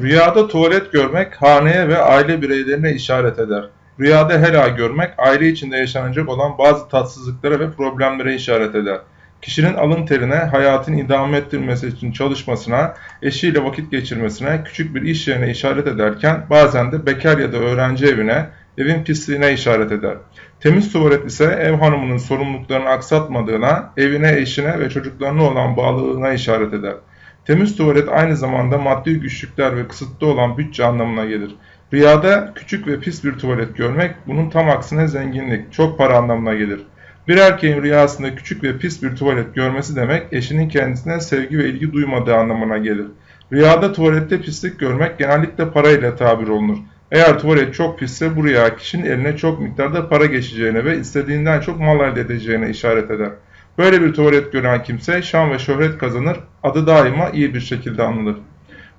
Rüyada tuvalet görmek haneye ve aile bireylerine işaret eder. Rüyada helal görmek aile içinde yaşanacak olan bazı tatsızlıklara ve problemlere işaret eder. Kişinin alın terine, hayatını idame ettirmesi için çalışmasına, eşiyle vakit geçirmesine, küçük bir iş yerine işaret ederken bazen de bekar ya da öğrenci evine, evin pisliğine işaret eder. Temiz tuvalet ise ev hanımının sorumluluklarını aksatmadığına, evine, eşine ve çocuklarına olan bağlılığına işaret eder. Temiz tuvalet aynı zamanda maddi güçlükler ve kısıtlı olan bütçe anlamına gelir. Rüyada küçük ve pis bir tuvalet görmek bunun tam aksine zenginlik, çok para anlamına gelir. Bir erkeğin rüyasında küçük ve pis bir tuvalet görmesi demek eşinin kendisine sevgi ve ilgi duymadığı anlamına gelir. Rüyada tuvalette pislik görmek genellikle parayla tabir olunur. Eğer tuvalet çok pisse bu rüya kişinin eline çok miktarda para geçeceğine ve istediğinden çok mal elde edeceğine işaret eder. Böyle bir tuvalet gören kimse şan ve şöhret kazanır, adı daima iyi bir şekilde anılır.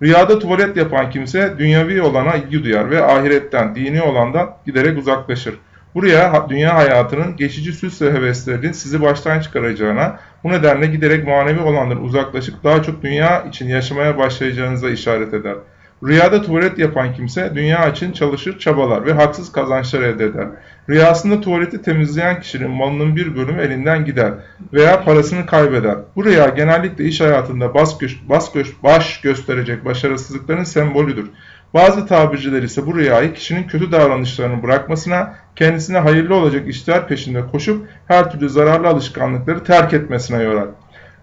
Rüyada tuvalet yapan kimse dünyavi olana ilgi duyar ve ahiretten, dini olandan giderek uzaklaşır. Bu rüya dünya hayatının geçici süs ve heveslerinin sizi baştan çıkaracağına, bu nedenle giderek manevi olandan uzaklaşıp daha çok dünya için yaşamaya başlayacağınıza işaret eder. Rüyada tuvalet yapan kimse dünya için çalışır, çabalar ve haksız kazançlar elde eder. Rüyasında tuvaleti temizleyen kişinin malının bir bölümü elinden gider veya parasını kaybeder. Bu rüya genellikle iş hayatında bas göş, bas göş, baş gösterecek başarısızlıkların sembolüdür. Bazı tabirciler ise bu rüyayı kişinin kötü davranışlarını bırakmasına, kendisine hayırlı olacak işler peşinde koşup her türlü zararlı alışkanlıkları terk etmesine yorar.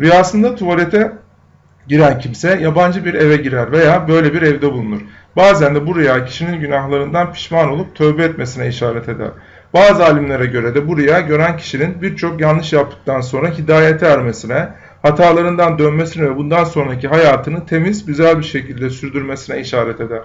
Rüyasında tuvalete giren kimse yabancı bir eve girer veya böyle bir evde bulunur. Bazen de bu rüya kişinin günahlarından pişman olup tövbe etmesine işaret eder. Bazı alimlere göre de bu rüya gören kişinin birçok yanlış yaptıktan sonra hidayete ermesine, hatalarından dönmesine ve bundan sonraki hayatını temiz, güzel bir şekilde sürdürmesine işaret eder.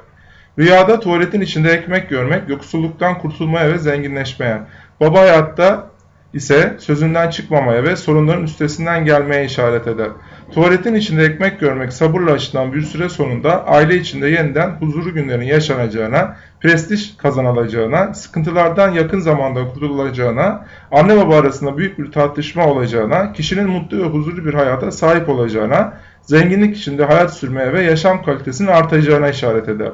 Rüyada tuvaletin içinde ekmek görmek, yoksulluktan kurtulmaya ve zenginleşmeye, baba hayatta ise sözünden çıkmamaya ve sorunların üstesinden gelmeye işaret eder. Tuvaletin içinde ekmek görmek sabırla açılan bir süre sonunda aile içinde yeniden huzurlu günlerin yaşanacağına, prestij kazanılacağına, sıkıntılardan yakın zamanda kurtulacağına, anne baba arasında büyük bir tartışma olacağına, kişinin mutlu ve huzurlu bir hayata sahip olacağına, zenginlik içinde hayat sürmeye ve yaşam kalitesinin artacağına işaret eder.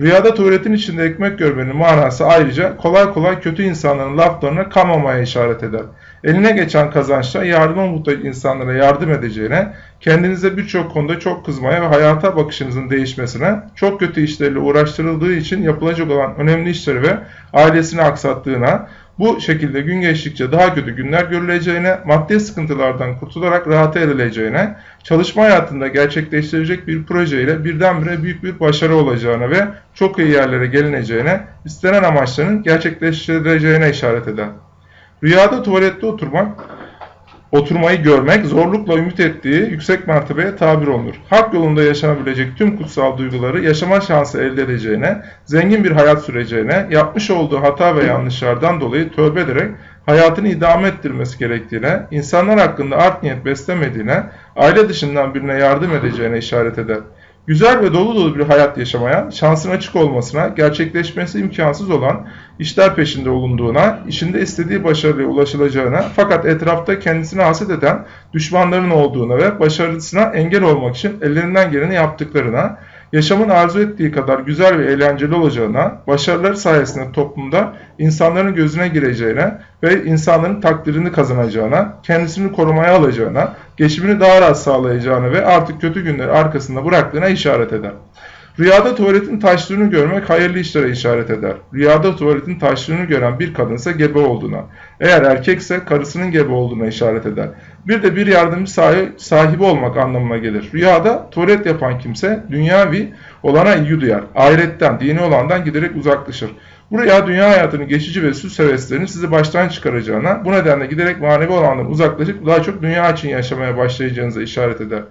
Rüyada tuvaletin içinde ekmek görmenin manası ayrıca kolay kolay kötü insanların laflarına kanmamaya işaret eder. Eline geçen kazançla yardıma muhtaç insanlara yardım edeceğine, kendinize birçok konuda çok kızmaya ve hayata bakışınızın değişmesine, çok kötü işlerle uğraştırıldığı için yapılacak olan önemli işleri ve ailesini aksattığına, bu şekilde gün geçtikçe daha kötü günler görüleceğine, maddi sıkıntılardan kurtularak rahata edileceğine, çalışma hayatında gerçekleştirecek bir projeyle birdenbire büyük bir başarı olacağına ve çok iyi yerlere gelineceğine, istenen amaçların gerçekleştirileceğine işaret eder. Rüyada tuvalette oturmak, oturmayı görmek, zorlukla ümit ettiği yüksek mertebeye tabir olunur. Hak yolunda yaşanabilecek tüm kutsal duyguları yaşama şansı elde edeceğine, zengin bir hayat süreceğine, yapmış olduğu hata ve yanlışlardan dolayı tövbe ederek hayatını idame ettirmesi gerektiğine, insanlar hakkında art niyet beslemediğine, aile dışından birine yardım edeceğine işaret eder. Güzel ve dolu dolu bir hayat yaşamaya, şansın açık olmasına, gerçekleşmesi imkansız olan işler peşinde olunduğuna, işinde istediği başarıya ulaşılacağına fakat etrafta kendisine haset eden düşmanların olduğuna ve başarısına engel olmak için ellerinden geleni yaptıklarına, yaşamın arzu ettiği kadar güzel ve eğlenceli olacağına, başarıları sayesinde toplumda insanların gözüne gireceğine ve insanların takdirini kazanacağına, kendisini korumaya alacağına, geçimini daha rahat sağlayacağına ve artık kötü günleri arkasında bıraktığına işaret eder. Rüyada tuvaletin taştığını görmek hayırlı işlere işaret eder. Rüyada tuvaletin taştığını gören bir kadınsa gebe olduğuna, eğer erkekse karısının gebe olduğuna işaret eder. Bir de bir yardımcı sahibi olmak anlamına gelir. Rüyada tuvalet yapan kimse dünyavi olana ilgi duyar. Ahiretten, dini olandan giderek uzaklaşır. Bu rüya dünya hayatının geçici ve süs heveslerini sizi baştan çıkaracağına, bu nedenle giderek manevi olandan uzaklaşıp daha çok dünya için yaşamaya başlayacağınıza işaret eder.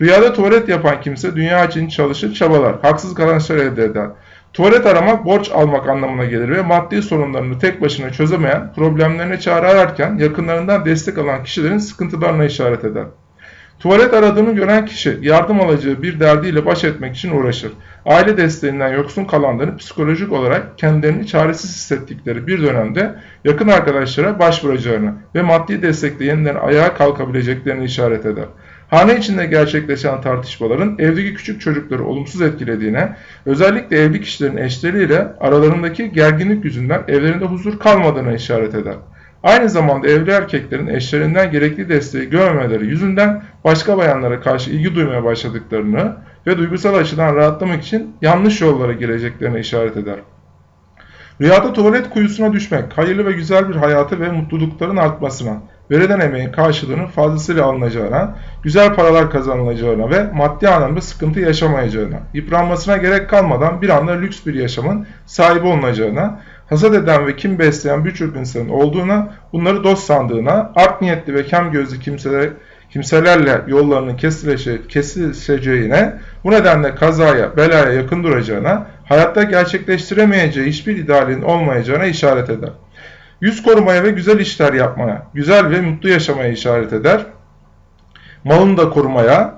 Rüyada tuvalet yapan kimse dünya için çalışır, çabalar, haksız kazançlar elde eder. Tuvalet aramak borç almak anlamına gelir ve maddi sorunlarını tek başına çözemeyen, problemlerine çare ararken yakınlarından destek alan kişilerin sıkıntılarına işaret eder. Tuvalet aradığını gören kişi yardım alacağı bir derdiyle baş etmek için uğraşır. Aile desteğinden yoksun kalanların psikolojik olarak kendilerini çaresiz hissettikleri bir dönemde yakın arkadaşlara başvuracağını ve maddi destekle yeniden ayağa kalkabileceklerini işaret eder. Hane içinde gerçekleşen tartışmaların evdeki küçük çocukları olumsuz etkilediğine, özellikle evli kişilerin eşleriyle aralarındaki gerginlik yüzünden evlerinde huzur kalmadığına işaret eder. Aynı zamanda evli erkeklerin eşlerinden gerekli desteği görmemeleri yüzünden başka bayanlara karşı ilgi duymaya başladıklarını ve duygusal açıdan rahatlamak için yanlış yollara gireceklerine işaret eder. Rüyada tuvalet kuyusuna düşmek, hayırlı ve güzel bir hayatı ve mutlulukların artmasına, verilen emeğin karşılığının fazlasıyla alınacağına, güzel paralar kazanılacağına ve maddi anlamda sıkıntı yaşamayacağına, yıpranmasına gerek kalmadan bir anda lüks bir yaşamın sahibi olunacağına, hasat eden ve kim besleyen birçok insanın olduğuna, bunları dost sandığına, art niyetli ve kem gözlü kimseler, kimselerle yollarının kesilece, kesişeceğine, bu nedenle kazaya, belaya yakın duracağına, hayatta gerçekleştiremeyeceği hiçbir idealin olmayacağına işaret eder. Yüz korumaya ve güzel işler yapmaya, güzel ve mutlu yaşamaya işaret eder. Malını da korumaya,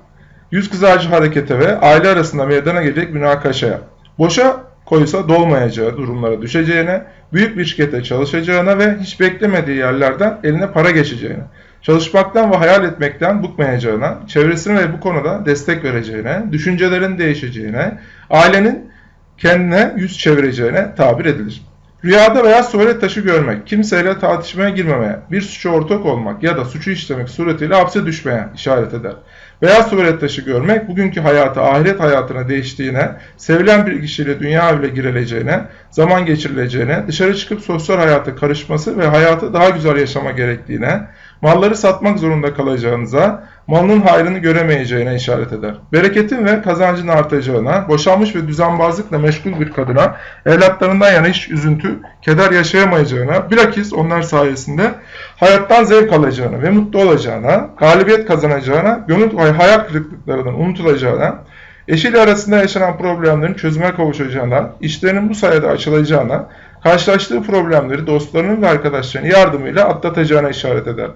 yüz kızarcı harekete ve aile arasında meydana gelecek münakaşaya, boşa koysa dolmayacağı durumlara düşeceğine, büyük bir şirkete çalışacağına ve hiç beklemediği yerlerden eline para geçeceğine, çalışmaktan ve hayal etmekten bıkmayacağına, çevresine ve bu konuda destek vereceğine, düşüncelerin değişeceğine, ailenin kendine yüz çevireceğine tabir edilir. Rüyada veya tuvalet taşı görmek, kimseyle tartışmaya girmemeye, bir suça ortak olmak ya da suçu işlemek suretiyle hapse düşmeye işaret eder. Beyaz tuvalet taşı görmek, bugünkü hayatı ahiret hayatına değiştiğine, sevilen bir kişiyle dünya evine girileceğine, zaman geçirileceğine, dışarı çıkıp sosyal hayata karışması ve hayatı daha güzel yaşama gerektiğine, malları satmak zorunda kalacağınıza, malının hayrını göremeyeceğine işaret eder. Bereketin ve kazancın artacağına, boşanmış ve düzenbazlıkla meşgul bir kadına, evlatlarından yana hiç üzüntü, keder yaşayamayacağına, bilakis onlar sayesinde hayattan zevk alacağına ve mutlu olacağına, galibiyet kazanacağına, gönül hayal kırıklıklarından unutulacağına, eşiyle arasında yaşanan problemlerin çözüme kavuşacağına, işlerinin bu sayede açılacağına, karşılaştığı problemleri dostlarının ve arkadaşlarının yardımıyla atlatacağına işaret eder.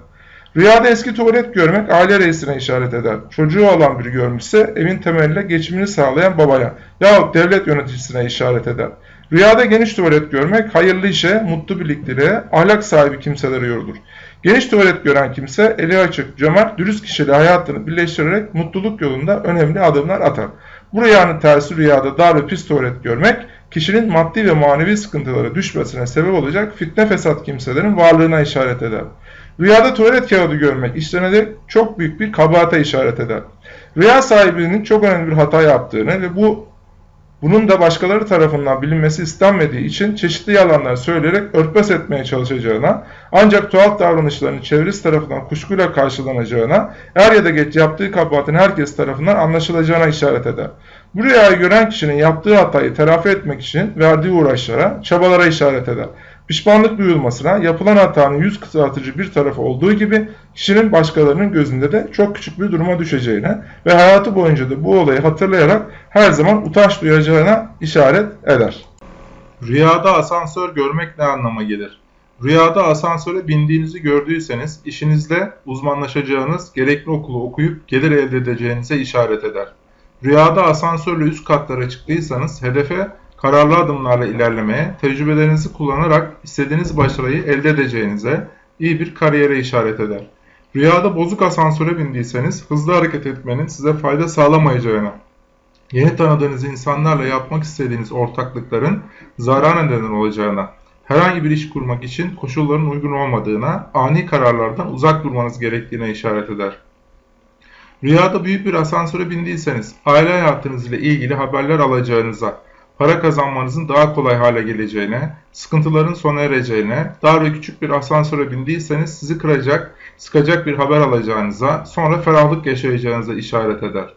Rüyada eski tuvalet görmek aile reisine işaret eder. Çocuğu olan biri görmüşse evin temeline geçimini sağlayan babaya yahut devlet yöneticisine işaret eder. Rüyada geniş tuvalet görmek hayırlı işe, mutlu birlikteliğe, ahlak sahibi kimselere yorulur. Geniş tuvalet gören kimse eli açık, cömert, dürüst kişiyle hayatını birleştirerek mutluluk yolunda önemli adımlar atar. Bu rüyanın tersi rüyada dar ve pis tuvalet görmek, kişinin maddi ve manevi sıkıntılara düşmesine sebep olacak fitne fesat kimselerin varlığına işaret eder. Rüyada tuvalet kağıdı görmek işlerine de çok büyük bir kabahate işaret eder. Rüya sahibinin çok önemli bir hata yaptığını ve bu bunun da başkaları tarafından bilinmesi istenmediği için çeşitli yalanlar söyleyerek örtbas etmeye çalışacağına, ancak tuhaf davranışlarının çevresi tarafından kuşkuyla karşılanacağına, er ya da geç yaptığı kabahatin herkes tarafından anlaşılacağına işaret eder. Bu rüyayı gören kişinin yaptığı hatayı telafi etmek için verdiği uğraşlara, çabalara işaret eder. Pişmanlık duyulmasına, yapılan hatanın yüz kısaltıcı bir tarafı olduğu gibi kişinin başkalarının gözünde de çok küçük bir duruma düşeceğine ve hayatı boyunca da bu olayı hatırlayarak her zaman utanç duyacağına işaret eder. Rüyada asansör görmek ne anlama gelir? Rüyada asansöre bindiğinizi gördüyseniz işinizde uzmanlaşacağınız, gerekli okulu okuyup gelir elde edeceğinize işaret eder. Rüyada asansörle üst katlara çıktıysanız hedefe kararlı adımlarla ilerlemeye, tecrübelerinizi kullanarak istediğiniz başarıyı elde edeceğinize, iyi bir kariyere işaret eder. Rüyada bozuk asansöre bindiyseniz hızlı hareket etmenin size fayda sağlamayacağına, yeni tanıdığınız insanlarla yapmak istediğiniz ortaklıkların zarar neden olacağına, herhangi bir iş kurmak için koşulların uygun olmadığına, ani kararlardan uzak durmanız gerektiğine işaret eder. Rüyada büyük bir asansöre bindiyseniz aile hayatınız ile ilgili haberler alacağınıza, para kazanmanızın daha kolay hale geleceğine, sıkıntıların sona ereceğine, dar ve küçük bir asansöre bindiyseniz sizi kıracak, sıkacak bir haber alacağınıza, sonra ferahlık yaşayacağınıza işaret eder.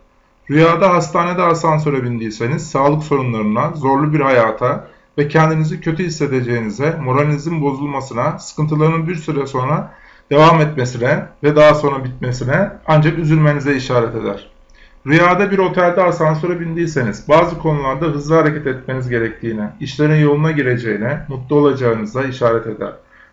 Rüyada hastanede asansöre bindiyseniz sağlık sorunlarına, zorlu bir hayata ve kendinizi kötü hissedeceğinize, moralinizin bozulmasına, sıkıntıların bir süre sonra devam etmesine ve daha sonra bitmesine ancak üzülmenize işaret eder. Rüyada bir otelde asansöre bindiyseniz bazı konularda hızlı hareket etmeniz gerektiğine, işlerin yoluna gireceğine, mutlu olacağınıza işaret eder.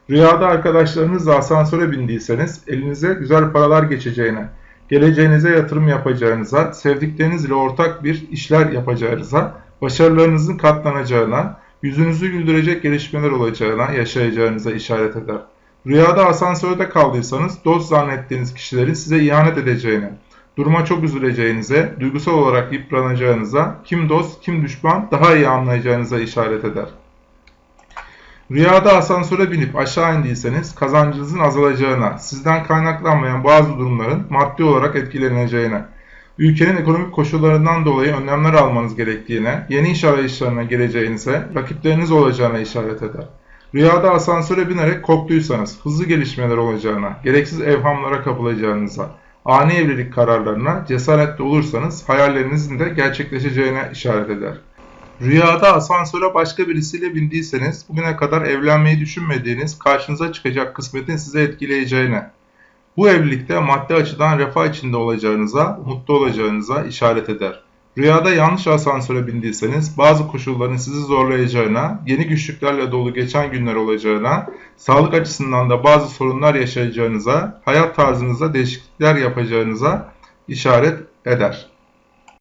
Rüyada arkadaşlarınızla asansöre bindiyseniz elinize güzel paralar geçeceğine, geleceğinize yatırım yapacağınıza, sevdiklerinizle ortak bir işler yapacağınıza, başarılarınızın katlanacağına, yüzünüzü güldürecek gelişmeler olacağına, yaşayacağınıza işaret eder. Rüyada asansörde kaldıysanız dost zannettiğiniz kişilerin size ihanet edeceğine, Duruma çok üzüleceğinize, duygusal olarak yıpranacağınıza, kim dost kim düşman daha iyi anlayacağınıza işaret eder. Rüyada asansöre binip aşağı indiyseniz kazancınızın azalacağına, sizden kaynaklanmayan bazı durumların maddi olarak etkileneceğine, ülkenin ekonomik koşullarından dolayı önlemler almanız gerektiğine, yeni iş arayışlarına gireceğinize, rakipleriniz olacağına işaret eder. Rüyada asansöre binerek korktuysanız hızlı gelişmeler olacağına, gereksiz evhamlara kapılacağınıza, ani evlilik kararlarına cesaretli olursanız hayallerinizin de gerçekleşeceğine işaret eder. Rüyada asansöre başka birisiyle bindiyseniz bugüne kadar evlenmeyi düşünmediğiniz karşınıza çıkacak kısmetin size etkileyeceğine, bu evlilikte maddi açıdan refah içinde olacağınıza, mutlu olacağınıza işaret eder. Rüyada yanlış asansöre bindiyseniz bazı koşulların sizi zorlayacağına, yeni güçlüklerle dolu geçen günler olacağına, sağlık açısından da bazı sorunlar yaşayacağınıza, hayat tarzınızda değişiklikler yapacağınıza işaret eder.